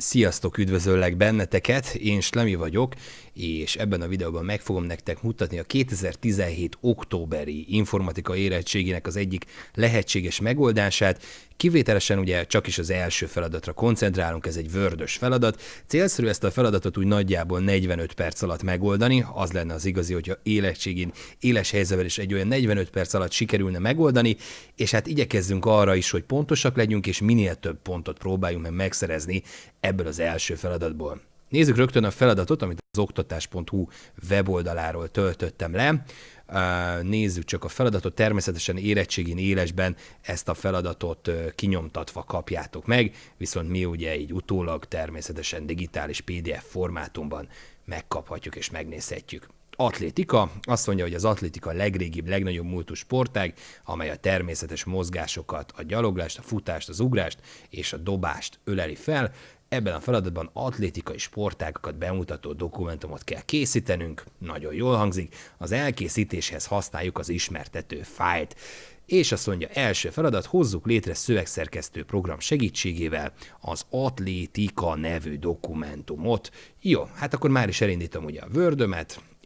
Sziasztok, üdvözöllek benneteket, én Slemi vagyok, és ebben a videóban meg fogom nektek mutatni a 2017 októberi informatika érettségének az egyik lehetséges megoldását. Kivételesen ugye csak is az első feladatra koncentrálunk, ez egy vördös feladat. Célszerű ezt a feladatot úgy nagyjából 45 perc alatt megoldani, az lenne az igazi, hogyha érettségén, éles helyzetben is egy olyan 45 perc alatt sikerülne megoldani, és hát igyekezzünk arra is, hogy pontosak legyünk, és minél több pontot próbáljunk meg megszerezni ebből az első feladatból. Nézzük rögtön a feladatot, amit az oktatás.hu weboldaláról töltöttem le. Nézzük csak a feladatot, természetesen érettségén élesben ezt a feladatot kinyomtatva kapjátok meg, viszont mi ugye így utólag természetesen digitális PDF formátumban megkaphatjuk és megnézhetjük. Atlétika, azt mondja, hogy az atlétika legrégibb, legnagyobb múltú sportág, amely a természetes mozgásokat, a gyaloglást, a futást, az ugrást és a dobást öleli fel. Ebben a feladatban atlétikai sportágokat bemutató dokumentumot kell készítenünk, nagyon jól hangzik, az elkészítéshez használjuk az ismertető fájlt. És azt mondja, első feladat, hozzuk létre szövegszerkesztő program segítségével az Atlétika nevű dokumentumot. Jó, hát akkor már is elindítom ugye a word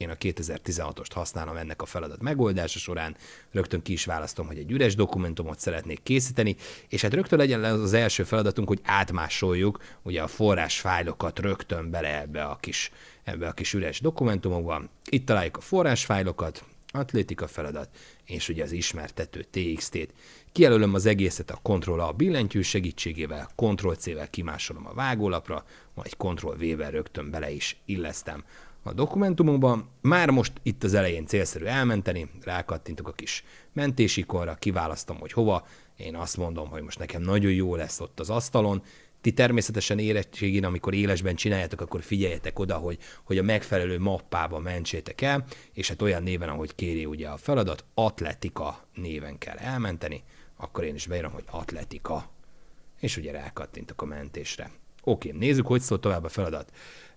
én a 2016-ost használom ennek a feladat megoldása során, rögtön ki is választom, hogy egy üres dokumentumot szeretnék készíteni, és hát rögtön legyen az első feladatunk, hogy átmásoljuk ugye a forrás fájlokat rögtön bele ebbe a kis, ebbe a kis üres dokumentumokba. Itt találjuk a forrásfájlokat, atlétika feladat, és ugye az ismertető TXT-t. Kijelölöm az egészet a Ctrl-A billentyű segítségével, Ctrl-C-vel kimásolom a vágólapra, majd Ctrl-V-vel rögtön bele is illesztem a dokumentumokban. Már most itt az elején célszerű elmenteni, rákattintok a kis mentésikonra, kiválasztom, hogy hova. Én azt mondom, hogy most nekem nagyon jó lesz ott az asztalon. Ti természetesen érettségén, amikor élesben csináljátok, akkor figyeljetek oda, hogy, hogy a megfelelő mappába mentsétek el, és hát olyan néven, ahogy kéri ugye a feladat, atletika néven kell elmenteni, akkor én is beírom, hogy atletika, és ugye rákattintok a mentésre. Oké, nézzük, hogy szól tovább a feladat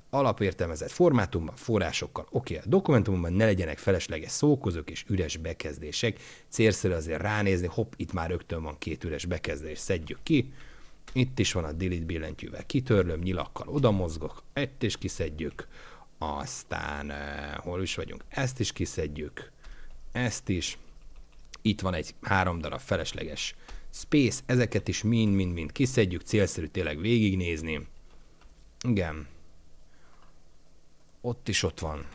alapértelmezett formátumban, forrásokkal. Oké, okay, a dokumentumban ne legyenek felesleges szókozók és üres bekezdések. Célszerű azért ránézni, hopp, itt már rögtön van két üres bekezdés, szedjük ki. Itt is van a delete billentyűvel kitörlöm, nyilakkal oda mozgok, ezt is kiszedjük, aztán uh, hol is vagyunk, ezt is kiszedjük, ezt is, itt van egy három darab felesleges space, ezeket is mind-mind-mind kiszedjük, célszerű tényleg végignézni. Igen, ott is ott van.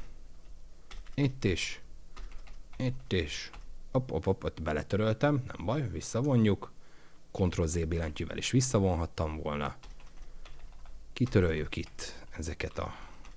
Itt is. Itt is. Hopp, hopp, hopp, ott beletöröltem, nem baj, visszavonjuk. Ctrl-Z billentyűvel is visszavonhattam volna. Kitöröljük itt ezeket a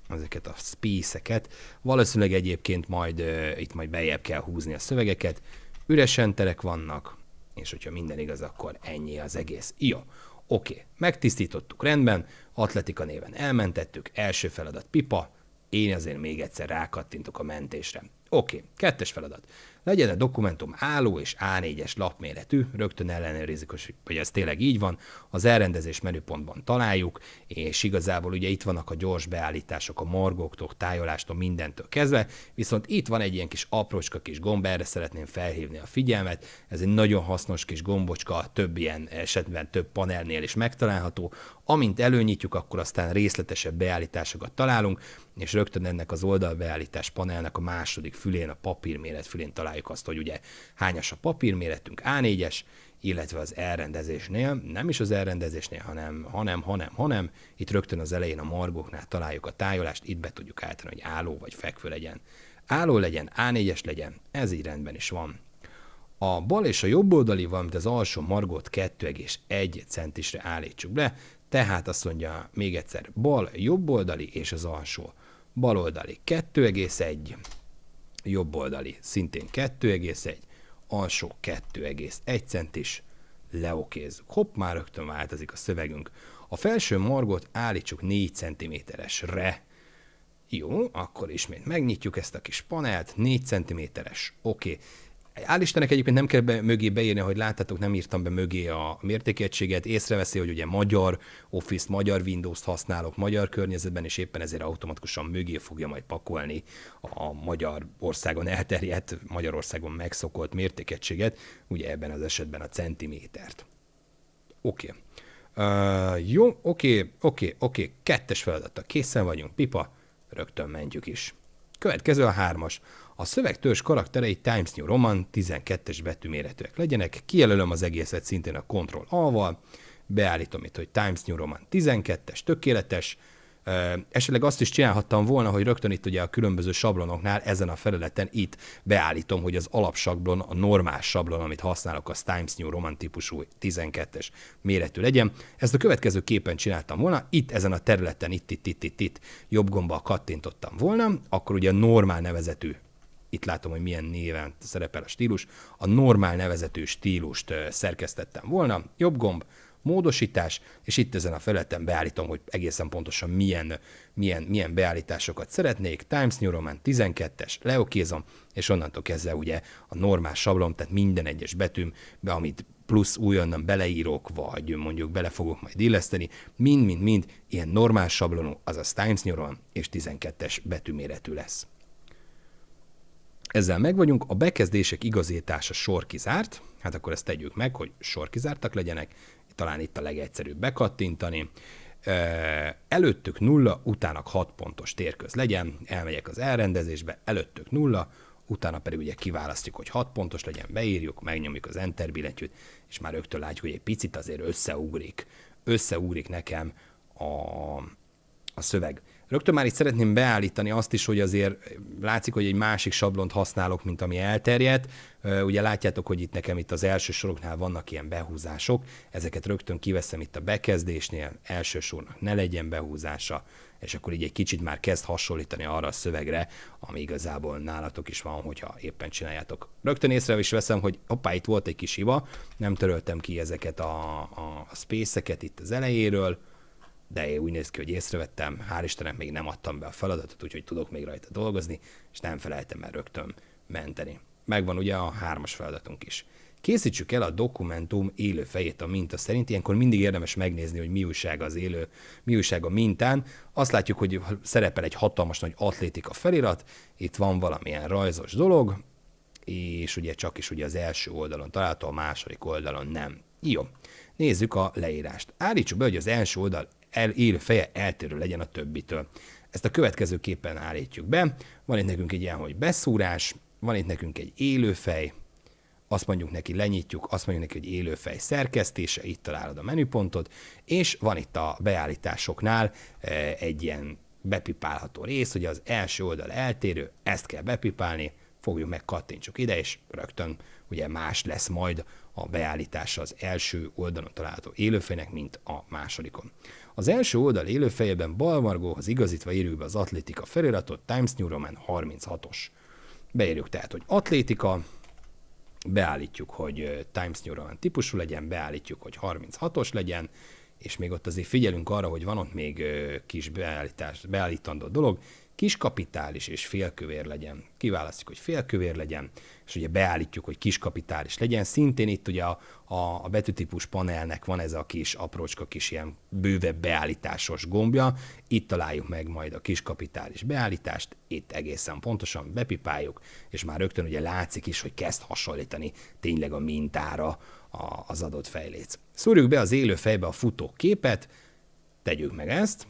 ezeket a space-eket. Valószínűleg egyébként majd uh, itt majd bejebb kell húzni a szövegeket. Üresen terek vannak, és hogyha minden igaz, akkor ennyi az egész. Jó, oké, megtisztítottuk rendben, atletika néven elmentettük, első feladat pipa, én azért még egyszer rákattintok a mentésre. Oké, okay, kettes feladat. Legyen a dokumentum álló és A4-es lapméretű, rögtön ellenőrizik, hogy ez tényleg így van, az elrendezés menüpontban találjuk, és igazából ugye itt vannak a gyors beállítások a margóktól, tájolástól, mindentől kezdve, viszont itt van egy ilyen kis aprócska kis gomb, erre szeretném felhívni a figyelmet, ez egy nagyon hasznos kis gombocska, több ilyen esetben több panelnél is megtalálható, amint előnyitjuk, akkor aztán részletesebb beállításokat találunk, és rögtön ennek az oldalbeállítás panelnek a második fülén, a papírméret fülén találjuk azt, hogy ugye hányas a papírméretünk, A4-es, illetve az elrendezésnél, nem is az elrendezésnél, hanem, hanem, hanem, hanem, itt rögtön az elején a margóknál találjuk a tájolást, itt be tudjuk állítani, hogy álló vagy fekvő legyen. Álló legyen, A4-es legyen, ez így rendben is van. A bal és a jobb oldali, valamint az alsó margót 2,1 centisre állítsuk be, tehát azt mondja még egyszer, bal, jobb oldali és az alsó. Bal oldali 2,1, jobb oldali szintén 2,1, alsó 2,1 centis, leokézzük. Hopp, már rögtön változik a szövegünk. A felső margot állítsuk 4 cm-esre. Jó, akkor ismét megnyitjuk ezt a kis panelt, 4 cm-es, oké. Okay. Áll Istennek egyébként nem kell be, mögé beírni, hogy láttátok, nem írtam be mögé a mértékegységet. Észreveszi, hogy ugye magyar Office, magyar Windows-t használok magyar környezetben, és éppen ezért automatikusan mögé fogja majd pakolni a magyar országon elterjedt, Magyarországon megszokott mértékegységet, ugye ebben az esetben a centimétert. Oké. Okay. Uh, jó, oké, oké, oké, kettes feladata, készen vagyunk, pipa, rögtön mentjük is. Következő a hármas. A szövegtörzs karakterei Times New Roman 12-es betűméretűek legyenek, kijelölöm az egészet szintén a Ctrl A-val, beállítom itt, hogy Times New Roman 12-es, tökéletes, Esetleg azt is csinálhattam volna, hogy rögtön itt ugye a különböző sablonoknál ezen a felületen itt beállítom, hogy az alapsablon, a normál sablon, amit használok, az Times New Roman típusú 12-es méretű legyen. Ezt a következő képen csináltam volna, itt ezen a területen, itt, itt, itt, itt, itt jobb gombbal kattintottam volna, akkor ugye a normál nevezetű itt látom, hogy milyen néven szerepel a stílus, a normál nevezetű stílust szerkesztettem volna, jobb gomb, módosítás, és itt ezen a felületen beállítom, hogy egészen pontosan milyen, milyen, milyen beállításokat szeretnék. Times New Roman 12-es, leokézom, és onnantól kezdve ugye a normál sablon, tehát minden egyes betűm, be, amit plusz újonnan beleírok, vagy mondjuk bele fogok majd illeszteni, mind-mind-mind ilyen normál sablonú, azaz Times New Roman és 12-es betűméretű lesz. Ezzel megvagyunk, a bekezdések igazítása sor kizárt, hát akkor ezt tegyük meg, hogy sor kizártak legyenek, talán itt a legegyszerűbb bekattintani. Előttük nulla, utána 6 pontos térköz legyen, elmegyek az elrendezésbe, előttük nulla, utána pedig ugye kiválasztjuk, hogy 6 pontos legyen, beírjuk, megnyomjuk az Enter billentyűt, és már rögtön látjuk, hogy egy picit azért összeugrik, összeugrik nekem a, a szöveg. Rögtön már itt szeretném beállítani azt is, hogy azért látszik, hogy egy másik sablont használok, mint ami elterjedt. Ugye látjátok, hogy itt nekem itt az első soroknál vannak ilyen behúzások, ezeket rögtön kiveszem itt a bekezdésnél, első sornak ne legyen behúzása, és akkor így egy kicsit már kezd hasonlítani arra a szövegre, ami igazából nálatok is van, hogyha éppen csináljátok. Rögtön észre is veszem, hogy hoppá, itt volt egy kis hiba, nem töröltem ki ezeket a, a, space-eket itt az elejéről, de én úgy néz ki, hogy észrevettem, hál' Istennek még nem adtam be a feladatot, úgyhogy tudok még rajta dolgozni, és nem felejtem el rögtön menteni. Megvan ugye a hármas feladatunk is. Készítsük el a dokumentum élő fejét a minta szerint, ilyenkor mindig érdemes megnézni, hogy mi újság az élő, mi újság a mintán. Azt látjuk, hogy szerepel egy hatalmas nagy atlétika felirat, itt van valamilyen rajzos dolog, és ugye csak is ugye az első oldalon található, a második oldalon nem. Jó, nézzük a leírást. Állítsuk be, hogy az első oldal el, élő feje eltérő legyen a többitől. Ezt a következő képen állítjuk be. Van itt nekünk egy ilyen, hogy beszúrás, van itt nekünk egy élőfej, azt mondjuk neki, lenyitjuk, azt mondjuk neki, hogy élőfej szerkesztése, itt találod a menüpontot, és van itt a beállításoknál eh, egy ilyen bepipálható rész, hogy az első oldal eltérő, ezt kell bepipálni, fogjuk meg, kattintsuk ide, és rögtön ugye más lesz majd a beállítása az első oldalon található élőfejnek, mint a másodikon. Az első oldal élőfejében balmargóhoz igazítva írjuk be az atlétika feliratot, Times New Roman 36-os. Beírjuk tehát, hogy atlétika, beállítjuk, hogy Times New Roman típusú legyen, beállítjuk, hogy 36-os legyen, és még ott azért figyelünk arra, hogy van ott még kis beállítás, beállítandó dolog, kis kapitális és félkövér legyen. Kiválasztjuk, hogy félkövér legyen, és ugye beállítjuk, hogy kis kapitális legyen. Szintén itt ugye a, a, a betűtípus panelnek van ez a kis aprócska kis ilyen bővebb beállításos gombja. Itt találjuk meg majd a kis kapitális beállítást, itt egészen pontosan bepipáljuk, és már rögtön ugye látszik is, hogy kezd hasonlítani tényleg a mintára az adott fejléc. Szúrjuk be az élő fejbe a futó képet, tegyük meg ezt,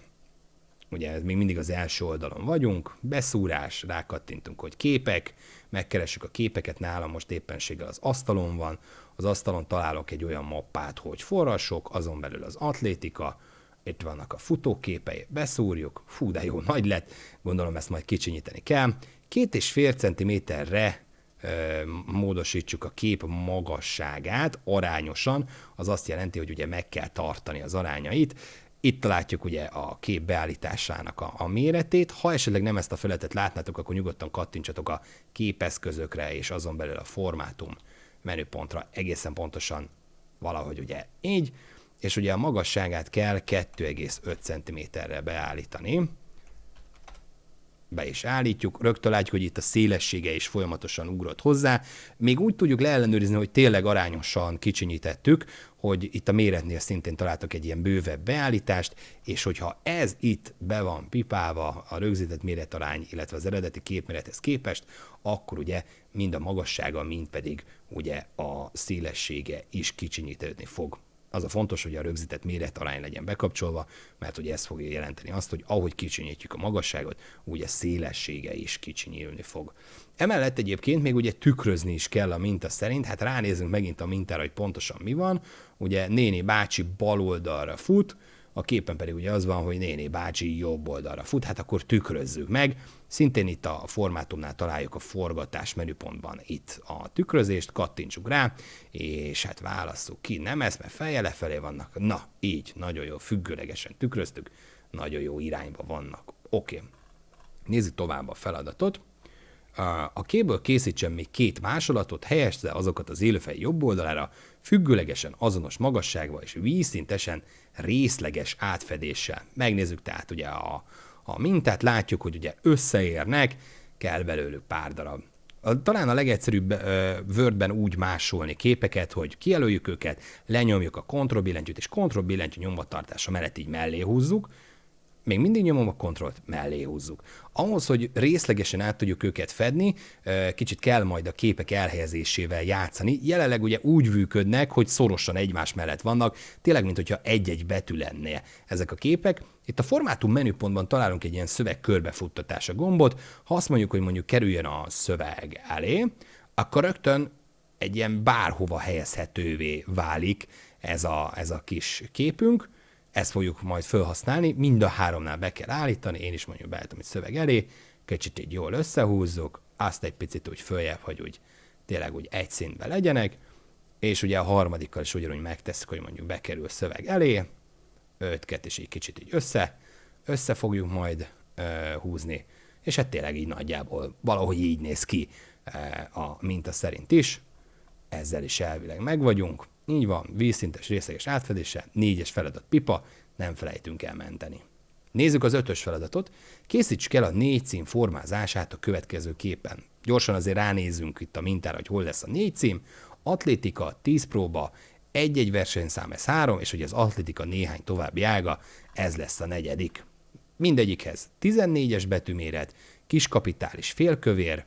ugye ez még mindig az első oldalon vagyunk, beszúrás, rákattintunk, hogy képek, megkeressük a képeket, nálam most éppenséggel az asztalon van, az asztalon találok egy olyan mappát, hogy forrasok, azon belül az atlétika, itt vannak a futóképei, beszúrjuk, fú, de jó nagy lett, gondolom ezt majd kicsinyíteni kell. Két és fél centiméterre módosítsuk a kép magasságát arányosan, az azt jelenti, hogy ugye meg kell tartani az arányait. Itt látjuk ugye a kép beállításának a, a méretét. Ha esetleg nem ezt a felületet látnátok, akkor nyugodtan kattintsatok a képeszközökre és azon belül a formátum menüpontra. Egészen pontosan valahogy ugye így, és ugye a magasságát kell 2,5 cm-re beállítani be is állítjuk, rögtön látjuk, hogy itt a szélessége is folyamatosan ugrott hozzá. Még úgy tudjuk leellenőrizni, hogy tényleg arányosan kicsinyítettük, hogy itt a méretnél szintén találtak egy ilyen bővebb beállítást, és hogyha ez itt be van pipálva a rögzített méretarány, illetve az eredeti képmérethez képest, akkor ugye mind a magassága, mind pedig ugye a szélessége is kicsinyítődni fog. Az a fontos, hogy a rögzített méret arány legyen bekapcsolva, mert ugye ez fogja jelenteni azt, hogy ahogy kicsinyítjük a magasságot, úgy a szélessége is kicsinyülni fog. Emellett egyébként még ugye tükrözni is kell a minta szerint, hát ránézünk megint a mintára, hogy pontosan mi van. Ugye néni bácsi bal oldalra fut, a képen pedig ugye az van, hogy néni bácsi jobb oldalra fut, hát akkor tükrözzük meg. Szintén itt a formátumnál találjuk a forgatás menüpontban itt a tükrözést, kattintsuk rá, és hát válasszuk ki, nem ez, mert feje lefelé vannak. Na, így, nagyon jó, függőlegesen tükröztük, nagyon jó irányba vannak. Oké, okay. nézzük tovább a feladatot. A kéből készítsen még két másolatot, helyezze azokat az élőfej jobb oldalára, függőlegesen azonos magasságban és vízszintesen részleges átfedéssel. Megnézzük tehát ugye a, a mintát, látjuk, hogy ugye összeérnek, kell belőlük pár darab. Talán a legegyszerűbb uh, Wordben úgy másolni képeket, hogy kijelöljük őket, lenyomjuk a kontrollbillentyűt, és kontrollbillentyű nyomvatartása mellett így mellé húzzuk, még mindig nyomom a kontrollt, mellé húzzuk. Ahhoz, hogy részlegesen át tudjuk őket fedni, kicsit kell majd a képek elhelyezésével játszani. Jelenleg ugye úgy működnek, hogy szorosan egymás mellett vannak, tényleg, mint hogyha egy-egy betű lenne ezek a képek. Itt a formátum menüpontban találunk egy ilyen szöveg körbefuttatása gombot. Ha azt mondjuk, hogy mondjuk kerüljön a szöveg elé, akkor rögtön egy ilyen bárhova helyezhetővé válik ez a, ez a kis képünk ezt fogjuk majd felhasználni, mind a háromnál be kell állítani, én is mondjuk beállítom egy szöveg elé, kicsit így jól összehúzzuk, azt egy picit úgy följebb, hogy úgy tényleg úgy egy szintben legyenek, és ugye a harmadikkal is ugyanúgy megtesszük, hogy mondjuk bekerül szöveg elé, ötket és így kicsit így össze, össze fogjuk majd uh, húzni, és hát tényleg így nagyjából valahogy így néz ki uh, a minta szerint is, ezzel is elvileg meg vagyunk. Így van, vízszintes részleges átfedése, négyes feladat pipa, nem felejtünk el menteni. Nézzük az ötös feladatot. Készíts kell a négy cím formázását a következő képen. Gyorsan azért ránézzünk itt a mintára, hogy hol lesz a négy cím. Atlétika, 10 próba, egy-egy versenyszám, ez három, és hogy az atlétika néhány további ága, ez lesz a negyedik. Mindegyikhez 14-es betűméret, kiskapitális félkövér,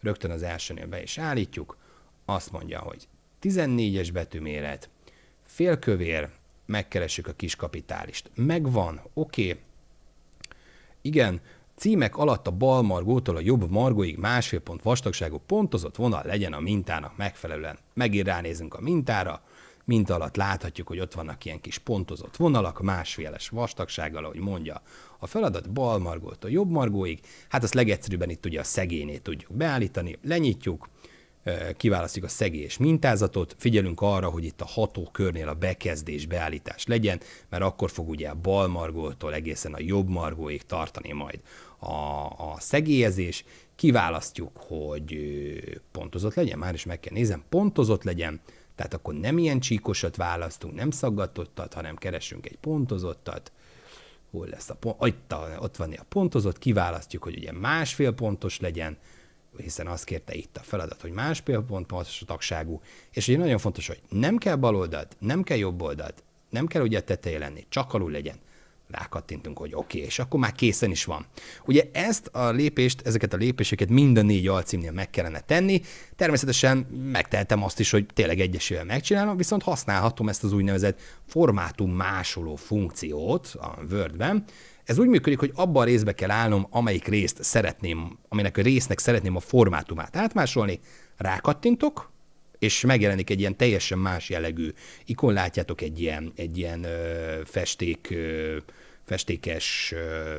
rögtön az elsőnél be is állítjuk, azt mondja, hogy 14-es betűméret, félkövér, megkeressük a kis kapitálist. Megvan, oké. Okay. Igen, címek alatt a bal margótól a jobb margóig másfél pont vastagságú pontozott vonal legyen a mintának megfelelően. Megint ránézünk a mintára, minta alatt láthatjuk, hogy ott vannak ilyen kis pontozott vonalak, másféles vastagsággal, ahogy mondja a feladat, bal margótól jobb margóig. Hát azt legegyszerűbben itt ugye a szegényét tudjuk beállítani, lenyitjuk, kiválasztjuk a szegés mintázatot, figyelünk arra, hogy itt a hatókörnél a bekezdés, beállítás legyen, mert akkor fog ugye a bal margótól egészen a jobb margóig tartani majd a, a szegélyezés, kiválasztjuk, hogy pontozott legyen, már is meg kell nézem, pontozott legyen, tehát akkor nem ilyen csíkosat választunk, nem szaggatottat, hanem keresünk egy pontozottat, hol lesz a pont, ott, ott van a pontozott, kiválasztjuk, hogy ugye másfél pontos legyen, hiszen azt kérte itt a feladat, hogy másfél pont tagságú, és ugye nagyon fontos, hogy nem kell bal oldalt, nem kell jobb oldalt, nem kell ugye tetején lenni, csak alul legyen. Rákattintunk, hogy oké, okay, és akkor már készen is van. Ugye ezt a lépést, ezeket a lépéseket mind a négy alcímnél meg kellene tenni. Természetesen megtehetem azt is, hogy tényleg egyesével megcsinálom, viszont használhatom ezt az úgynevezett formátum másoló funkciót a Wordben, ez úgy működik, hogy abban a részbe kell állnom, amelyik részt szeretném, aminek a résznek szeretném a formátumát átmásolni, rákattintok, és megjelenik egy ilyen teljesen más jellegű ikon, látjátok egy ilyen, egy ilyen ö, festék, ö, festékes,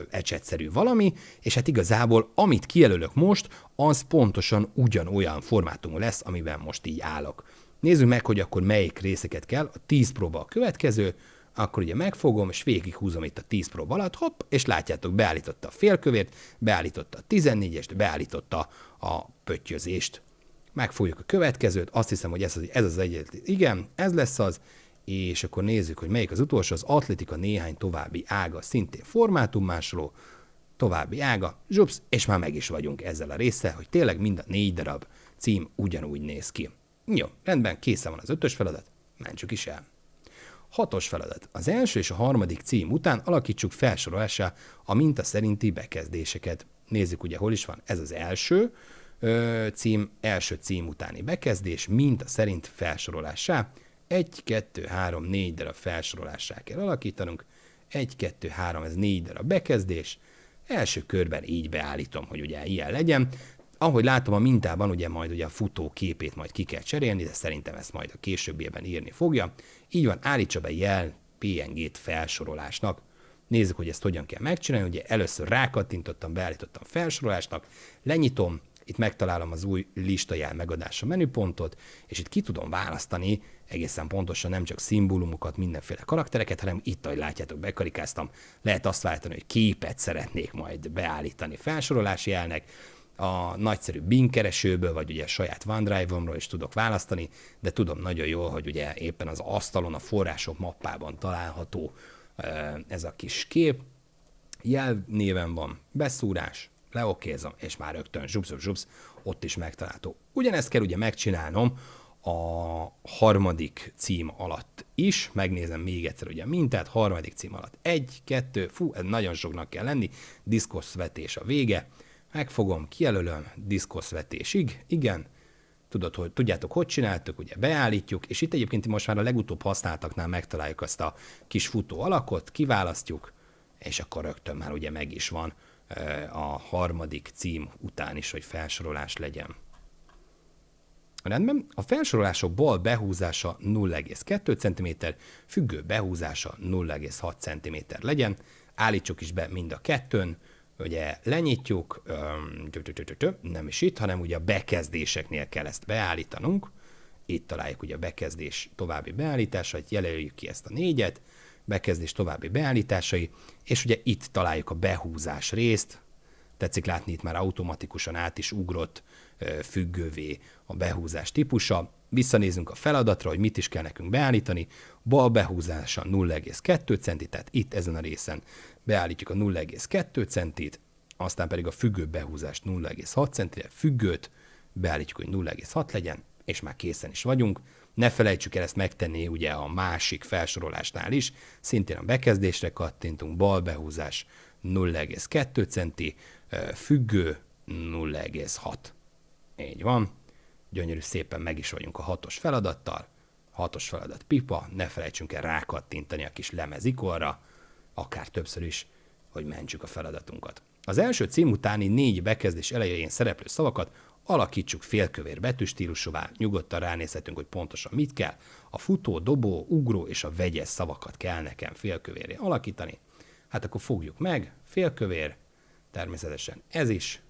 ecsetszerű valami, és hát igazából amit kijelölök most, az pontosan ugyanolyan formátumú lesz, amiben most így állok. Nézzük meg, hogy akkor melyik részeket kell. A 10 próba a következő, akkor ugye megfogom, és végighúzom itt a 10 prób alatt, hopp, és látjátok, beállította a félkövért, beállította a 14-est, beállította a pöttyözést. Megfogjuk a következőt, azt hiszem, hogy ez az, ez az egyetlen, igen, ez lesz az, és akkor nézzük, hogy melyik az utolsó, az atletika néhány további ága, szintén formátummásoló, további ága, zsupsz, és már meg is vagyunk ezzel a része, hogy tényleg mind a négy darab cím ugyanúgy néz ki. Jó, rendben, készen van az ötös feladat, mentsük is el. Hatos feladat. Az első és a harmadik cím után alakítsuk felsorolásá a minta szerinti bekezdéseket. Nézzük ugye, hol is van. Ez az első ö, cím, első cím utáni bekezdés, minta szerint felsorolásá. 1, 2, 3, 4 darab felsorolássá kell alakítanunk. 1, 2, 3, ez 4 darab bekezdés. Első körben így beállítom, hogy ugye ilyen legyen. Ahogy látom a mintában, ugye majd ugye a futó képét majd ki kell cserélni, de szerintem ezt majd a későbbiében írni fogja. Így van, állítsa be jel PNG-t felsorolásnak. Nézzük, hogy ezt hogyan kell megcsinálni. Ugye először rákattintottam, beállítottam felsorolásnak, lenyitom, itt megtalálom az új listajel megadása menüpontot, és itt ki tudom választani egészen pontosan nem csak szimbólumokat, mindenféle karaktereket, hanem itt, ahogy látjátok, bekarikáztam, lehet azt váltani, hogy képet szeretnék majd beállítani felsorolási jelnek, a nagyszerű Bing keresőből, vagy ugye saját OneDrive-omról is tudok választani, de tudom nagyon jól, hogy ugye éppen az asztalon, a források mappában található ez a kis kép. Jelnéven van beszúrás, leokézom, és már rögtön zsupsz, zsupsz, ott is megtalálható. Ugyanezt kell ugye megcsinálnom a harmadik cím alatt is, megnézem még egyszer ugye mintát, harmadik cím alatt egy, kettő, fú, ez nagyon soknak kell lenni, diszkoszvetés a vége, megfogom, kijelölöm, diszkoszvetésig, igen, tudod, hogy tudjátok, hogy csináltuk, ugye beállítjuk, és itt egyébként most már a legutóbb használtaknál megtaláljuk azt a kis futó alakot, kiválasztjuk, és akkor rögtön már ugye meg is van a harmadik cím után is, hogy felsorolás legyen. Rendben, a felsorolások bal behúzása 0,2 cm, függő behúzása 0,6 cm legyen, állítsuk is be mind a kettőn, ugye lenyitjuk, nem is itt, hanem ugye a bekezdéseknél kell ezt beállítanunk, itt találjuk ugye a bekezdés további beállításait, jelöljük ki ezt a négyet, bekezdés további beállításai, és ugye itt találjuk a behúzás részt, tetszik látni, itt már automatikusan át is ugrott függővé a behúzás típusa. Visszanézünk a feladatra, hogy mit is kell nekünk beállítani. Bal behúzása 0,2 centi, tehát itt ezen a részen beállítjuk a 0,2 centit, aztán pedig a függő behúzást 0,6 centire, függőt beállítjuk, hogy 0,6 legyen, és már készen is vagyunk. Ne felejtsük el ezt megtenni ugye a másik felsorolásnál is, szintén a bekezdésre kattintunk, bal behúzás 0,2 centi, függő 0,6. Így van. Gyönyörű szépen meg is vagyunk a hatos feladattal. Hatos feladat pipa, ne felejtsünk el rákattintani a kis lemezikorra, akár többször is, hogy mentsük a feladatunkat. Az első cím utáni négy bekezdés elején szereplő szavakat alakítsuk félkövér betűstílusúvá, nyugodtan ránézhetünk, hogy pontosan mit kell. A futó, dobó, ugró és a vegyes szavakat kell nekem félkövéré alakítani. Hát akkor fogjuk meg, félkövér, természetesen ez is,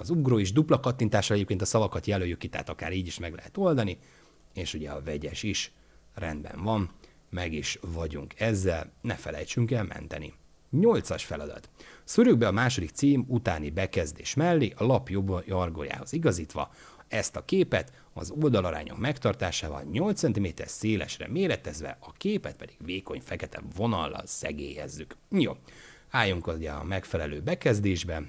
az ugró is dupla kattintással egyébként a szavakat jelöljük ki, tehát akár így is meg lehet oldani, és ugye a vegyes is rendben van, meg is vagyunk ezzel, ne felejtsünk el menteni. Nyolcas feladat. Szörjük be a második cím utáni bekezdés mellé a lap jobb jargójához igazítva ezt a képet az oldalarányok megtartásával 8 cm szélesre méretezve, a képet pedig vékony fekete vonallal szegélyezzük. Jó, álljunk ugye a megfelelő bekezdésbe,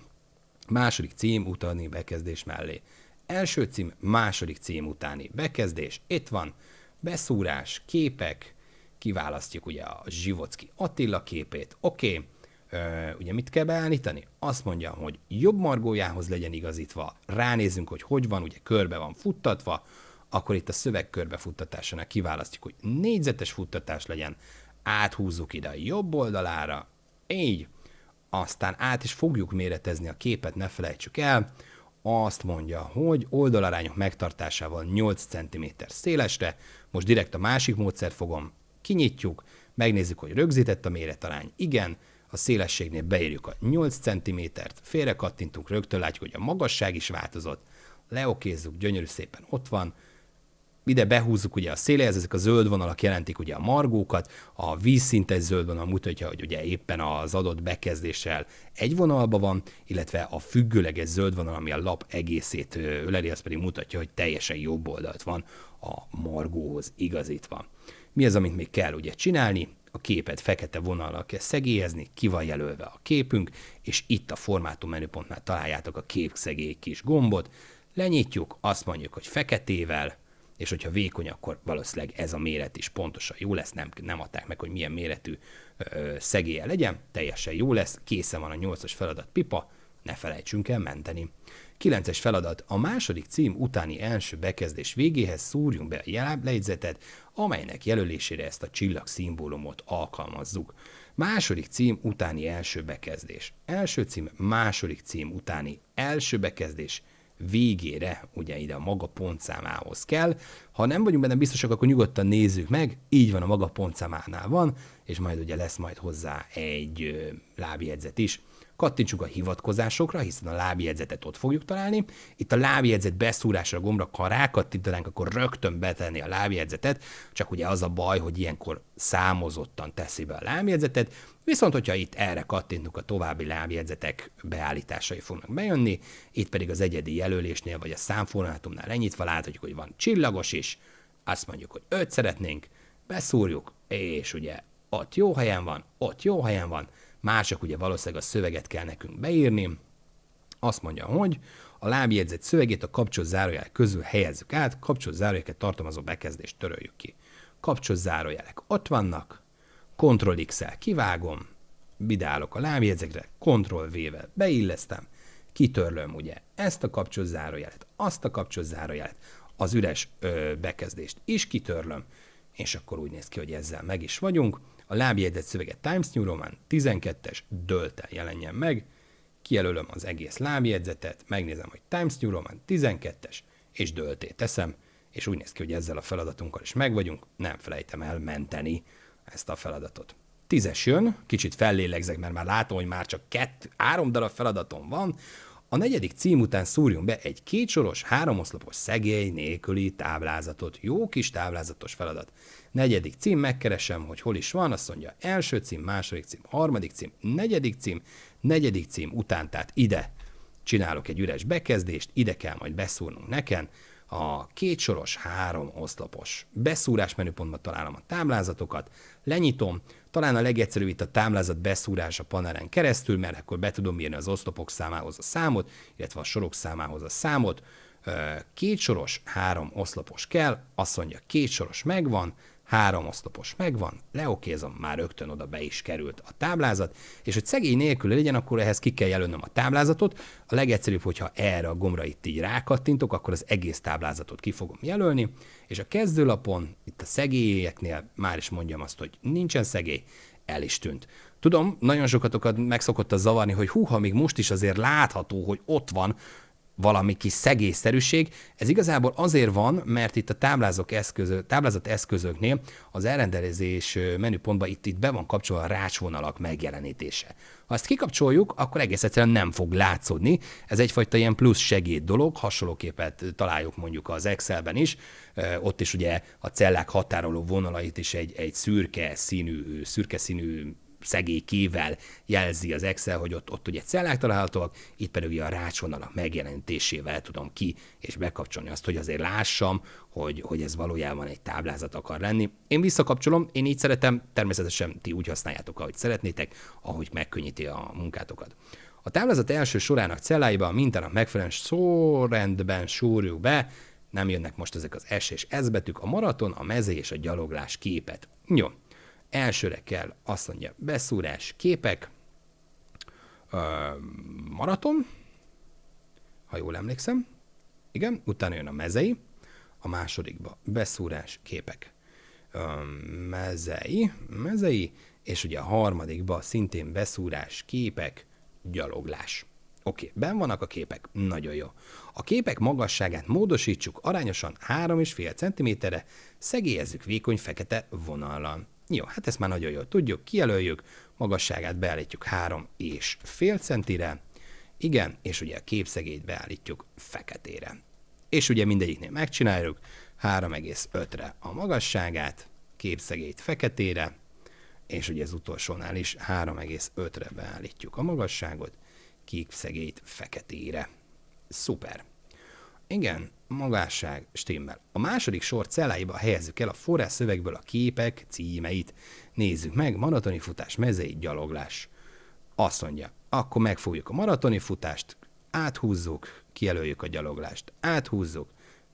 második cím utáni bekezdés mellé. Első cím, második cím utáni bekezdés, itt van, beszúrás, képek, kiválasztjuk ugye a Zsivocki Attila képét, oké, okay. ugye mit kell beállítani? Azt mondja, hogy jobb margójához legyen igazítva, ránézünk, hogy hogy van, ugye körbe van futtatva, akkor itt a szöveg körbefuttatásánál kiválasztjuk, hogy négyzetes futtatás legyen, áthúzzuk ide a jobb oldalára, így, aztán át is fogjuk méretezni a képet, ne felejtsük el, azt mondja, hogy oldalarányok megtartásával 8 cm szélesre, most direkt a másik módszert fogom, kinyitjuk, megnézzük, hogy rögzített a méretarány, igen, a szélességnél beírjuk a 8 cm-t, félre kattintunk, rögtön látjuk, hogy a magasság is változott, leokézzuk, gyönyörű szépen ott van, ide behúzzuk ugye a széléhez, ezek a zöld vonalak jelentik ugye a margókat, a vízszintes zöld vonal mutatja, hogy ugye éppen az adott bekezdéssel egy vonalban van, illetve a függőleges zöld vonal, ami a lap egészét öleli, az pedig mutatja, hogy teljesen jobb oldalt van a margóhoz igazítva. Mi az, amit még kell ugye csinálni? A képet fekete vonallal kell szegélyezni, ki van jelölve a képünk, és itt a formátum menüpontnál találjátok a képszegély kis gombot, lenyitjuk, azt mondjuk, hogy feketével, és hogyha vékony, akkor valószínűleg ez a méret is pontosan jó lesz, nem, nem adták meg, hogy milyen méretű ö, szegélye legyen, teljesen jó lesz, készen van a 8-as feladat pipa, ne felejtsünk el menteni. 9-es feladat. A második cím utáni első bekezdés végéhez szúrjunk be a lejegyzetet, amelynek jelölésére ezt a csillag szimbólumot alkalmazzuk. Második cím utáni első bekezdés. Első cím, második cím utáni első bekezdés végére, ugye ide a maga pontszámához kell. Ha nem vagyunk benne biztosak, akkor nyugodtan nézzük meg, így van a maga pontszámánál van, és majd ugye lesz majd hozzá egy lábjegyzet is. Kattintsunk a hivatkozásokra, hiszen a lábjegyzetet ott fogjuk találni. Itt a lábjegyzet beszúrásra gombra, ha rákattintanánk, akkor rögtön betenni a lábjegyzetet, csak ugye az a baj, hogy ilyenkor számozottan teszi be a lábjegyzetet, viszont hogyha itt erre kattintunk, a további lábjegyzetek beállításai fognak bejönni, itt pedig az egyedi jelölésnél vagy a számformátumnál lenyitva láthatjuk, hogy van csillagos is, azt mondjuk, hogy öt szeretnénk, beszúrjuk, és ugye ott jó helyen van, ott jó helyen van, mások ugye valószínűleg a szöveget kell nekünk beírni. Azt mondja, hogy a lábjegyzet szövegét a kapcsolt zárójel közül helyezzük át, kapcsolt zárójeleket tartalmazó bekezdést töröljük ki. Kapcsolt zárójelek ott vannak, Ctrl X-el kivágom, bidálok a lábjegyzekre, Ctrl V-vel beillesztem, kitörlöm ugye ezt a kapcsolt zárójelet, azt a kapcsolt zárójelet, az üres ö, bekezdést is kitörlöm, és akkor úgy néz ki, hogy ezzel meg is vagyunk a lábjegyzet szöveget Times New Roman 12-es döltel jelenjen meg, kijelölöm az egész lábjegyzetet, megnézem, hogy Times New Roman 12-es, és dölté teszem, és úgy néz ki, hogy ezzel a feladatunkkal is megvagyunk, nem felejtem el menteni ezt a feladatot. Tízes jön, kicsit fellélegzek, mert már látom, hogy már csak kettő, három darab feladatom van, a negyedik cím után szúrjunk be egy kétsoros, háromoszlopos szegély nélküli táblázatot. Jó kis táblázatos feladat. Negyedik cím, megkeresem, hogy hol is van, azt mondja első cím, második cím, harmadik cím, negyedik cím, negyedik cím után, tehát ide csinálok egy üres bekezdést, ide kell majd beszúrnunk nekem, a kétsoros, három oszlopos. Beszúrás menüpontban találom a táblázatokat, lenyitom, talán a legegyszerűbb itt a táblázat beszúrás a panelen keresztül, mert akkor be tudom írni az oszlopok számához a számot, illetve a sorok számához a számot. Két soros, három oszlopos kell, azt mondja, két soros megvan, három oszlopos megvan, leokézom, már rögtön oda be is került a táblázat, és hogy szegény nélkül legyen, akkor ehhez ki kell jelölnöm a táblázatot. A legegyszerűbb, hogyha erre a gombra itt így rákattintok, akkor az egész táblázatot ki fogom jelölni, és a kezdőlapon, itt a szegélyeknél már is mondjam azt, hogy nincsen szegély, el is tűnt. Tudom, nagyon sokatokat megszokott a zavarni, hogy húha, még most is azért látható, hogy ott van valami kis szegélyszerűség. Ez igazából azért van, mert itt a táblázok eszközök, táblázat eszközöknél az elrendelezés menüpontban itt, itt be van kapcsolva a rácsvonalak megjelenítése. Ha ezt kikapcsoljuk, akkor egész egyszerűen nem fog látszódni. Ez egyfajta ilyen plusz segéd dolog, hasonlóképet találjuk mondjuk az Excelben is. Ott is ugye a cellák határoló vonalait is egy, egy szürke színű, szürke színű szegélykével jelzi az Excel, hogy ott, ott ugye cellák találhatóak, itt pedig ugye a rácsvonalak megjelenítésével tudom ki és bekapcsolni azt, hogy azért lássam, hogy, hogy ez valójában egy táblázat akar lenni. Én visszakapcsolom, én így szeretem, természetesen ti úgy használjátok, ahogy szeretnétek, ahogy megkönnyíti a munkátokat. A táblázat első sorának celláiba a mintának megfelelően sorrendben súrjuk be, nem jönnek most ezek az S és S betűk, a maraton, a mezé és a gyaloglás képet. Jó, Elsőre kell azt mondja, beszúrás, képek, maraton, ha jól emlékszem, igen, utána jön a mezei, a másodikba beszúrás, képek, mezei, mezei, és ugye a harmadikba szintén beszúrás, képek, gyaloglás. Oké, okay, ben vannak a képek, nagyon jó. A képek magasságát módosítsuk arányosan 3,5 cm-re, szegélyezzük vékony fekete vonallal. Jó, hát ezt már nagyon jól tudjuk, kijelöljük, magasságát beállítjuk 3 és fél centire, igen, és ugye a képszegélyt beállítjuk feketére. És ugye mindegyiknél megcsináljuk, 3,5-re a magasságát, képszegélyt feketére, és ugye az utolsónál is 3,5-re beállítjuk a magasságot, képszegélyt feketére. Szuper. Igen, magásság stimmel. A második sor celláiba helyezzük el a forrás szövegből a képek címeit. Nézzük meg, maratoni futás, mezei, gyaloglás. Azt mondja, akkor megfogjuk a maratoni futást, áthúzzuk, kijelöljük a gyaloglást, áthúzzuk,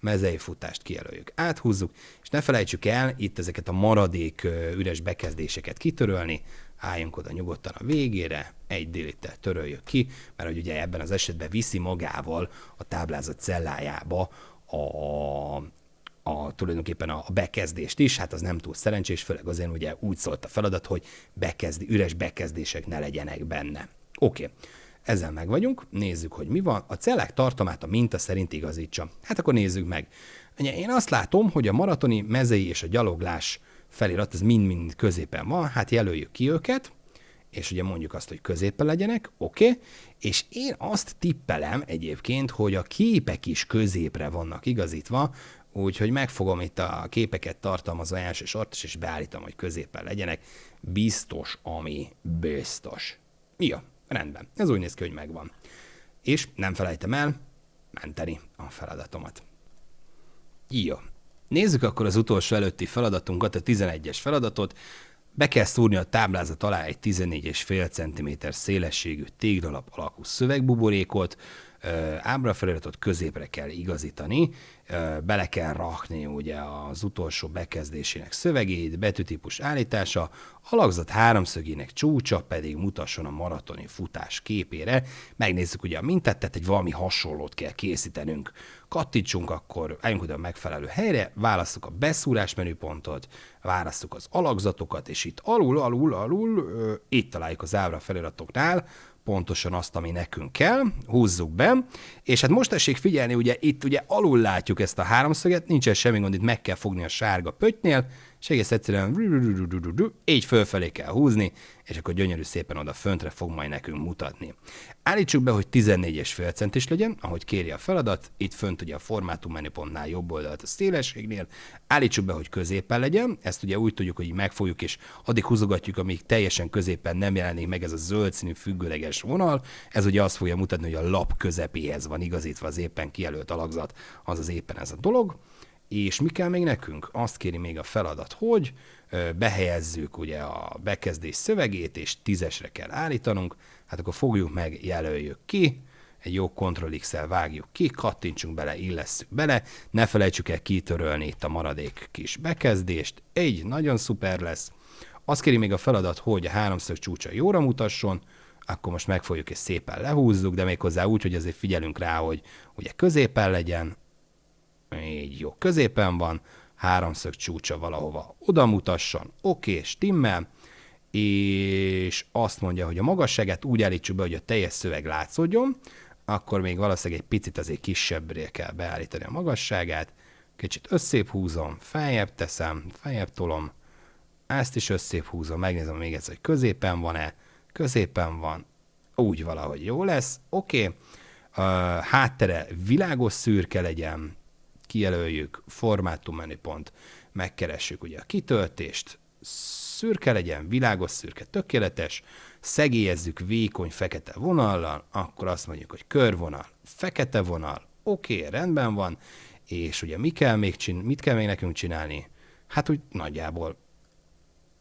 mezei futást kijelöljük, áthúzzuk, és ne felejtsük el itt ezeket a maradék üres bekezdéseket kitörölni, álljunk oda nyugodtan a végére, egy délittel töröljük ki, mert hogy ugye ebben az esetben viszi magával a táblázat cellájába a, a, tulajdonképpen a bekezdést is, hát az nem túl szerencsés, főleg azért ugye úgy szólt a feladat, hogy bekezdi, üres bekezdések ne legyenek benne. Oké, okay. Ezzel meg vagyunk, nézzük, hogy mi van. A cellák tartalmát a minta szerint igazítsa. Hát akkor nézzük meg. Én azt látom, hogy a maratoni mezei és a gyaloglás felirat, ez mind-mind középen van, hát jelöljük ki őket, és ugye mondjuk azt, hogy középen legyenek, oké, okay, és én azt tippelem egyébként, hogy a képek is középre vannak igazítva, úgyhogy megfogom itt a képeket tartalmazó első sort, és beállítom, hogy középen legyenek, biztos, ami biztos. Ja, rendben, ez úgy néz ki, hogy megvan. És nem felejtem el menteni a feladatomat. Jó. Nézzük akkor az utolsó előtti feladatunkat, a 11-es feladatot. Be kell szúrni a táblázat alá egy 14,5 cm szélességű téglalap alakú szövegbuborékot, ábrafeliratot középre kell igazítani, bele kell rakni ugye az utolsó bekezdésének szövegét, betűtípus állítása, alakzat háromszögének csúcsa pedig mutasson a maratoni futás képére. Megnézzük ugye a mintát, tehát egy valami hasonlót kell készítenünk. Kattítsunk akkor, álljunk oda a megfelelő helyre, válasszuk a beszúrás menüpontot, válasszuk az alakzatokat, és itt alul, alul, alul, itt találjuk az ábra feliratoknál pontosan azt, ami nekünk kell, húzzuk be, és hát most tessék figyelni, ugye itt ugye alul látjuk ezt a háromszöget, nincsen semmi gond, itt meg kell fogni a sárga pöttynél, és egész egyszerűen így fölfelé kell húzni, és akkor gyönyörű szépen oda föntre fog majd nekünk mutatni. Állítsuk be, hogy 14,5 centis legyen, ahogy kéri a feladat, itt fönt ugye a formátum menüpontnál jobb oldalt a szélességnél, állítsuk be, hogy középen legyen, ezt ugye úgy tudjuk, hogy megfogjuk, és addig húzogatjuk, amíg teljesen középen nem jelenik meg ez a zöld színű függőleges vonal, ez ugye azt fogja mutatni, hogy a lap közepéhez van igazítva az éppen kijelölt alakzat, az az éppen ez a dolog. És mi kell még nekünk? Azt kéri még a feladat, hogy behelyezzük ugye a bekezdés szövegét, és tízesre kell állítanunk, hát akkor fogjuk meg, jelöljük ki, egy jó Ctrl x vágjuk ki, kattintsunk bele, illesszük bele, ne felejtsük el kitörölni itt a maradék kis bekezdést, egy nagyon szuper lesz. Azt kéri még a feladat, hogy a háromszög csúcsa jóra mutasson, akkor most megfogjuk és szépen lehúzzuk, de még hozzá úgy, hogy azért figyelünk rá, hogy ugye középen legyen, így jó, középen van, háromszög csúcsa valahova. Oda mutasson, oké, stimmel, és azt mondja, hogy a magasságát úgy állítsuk be, hogy a teljes szöveg látszódjon, akkor még valószínűleg egy picit azért kisebbre kell beállítani a magasságát, kicsit összép húzom, feljebb teszem, feljebb tolom, ezt is összép húzom, megnézem még egyszer, hogy középen van-e, középen van, úgy valahogy jó lesz, oké, okay. háttere világos szürke legyen, kijelöljük, formátum menüpont, megkeressük ugye a kitöltést, szürke legyen, világos szürke, tökéletes, szegélyezzük vékony fekete vonallal, akkor azt mondjuk, hogy körvonal, fekete vonal, oké, okay, rendben van, és ugye mi kell még csin- mit kell még nekünk csinálni? Hát úgy nagyjából,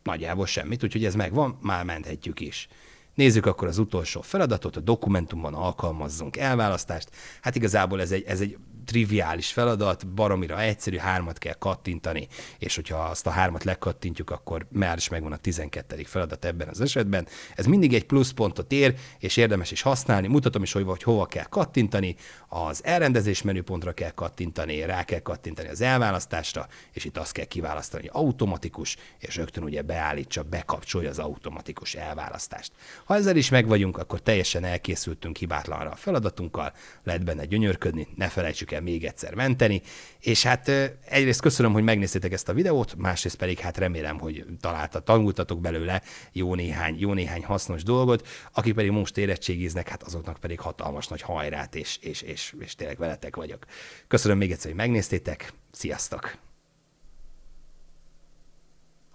nagyjából semmit, úgyhogy ez megvan, már menthetjük is. Nézzük akkor az utolsó feladatot, a dokumentumban alkalmazzunk elválasztást. Hát igazából ez egy, ez egy triviális feladat, baromira egyszerű, hármat kell kattintani, és hogyha azt a hármat lekattintjuk, akkor már is megvan a 12. feladat ebben az esetben. Ez mindig egy pluszpontot ér, és érdemes is használni. Mutatom is, hogy, hogy hova kell kattintani, az elrendezés menüpontra kell kattintani, rá kell kattintani az elválasztásra, és itt azt kell kiválasztani, hogy automatikus, és rögtön ugye beállítsa, bekapcsolja az automatikus elválasztást. Ha ezzel is megvagyunk, akkor teljesen elkészültünk hibátlanra a feladatunkkal, lehet benne gyönyörködni, ne felejtsük el még egyszer menteni, és hát egyrészt köszönöm, hogy megnéztétek ezt a videót, másrészt pedig hát remélem, hogy találta, tanultatok belőle jó néhány, jó néhány hasznos dolgot, akik pedig most érettségiznek, hát azoknak pedig hatalmas nagy hajrát, és, és, és, és tényleg veletek vagyok. Köszönöm még egyszer, hogy megnéztétek, sziasztok!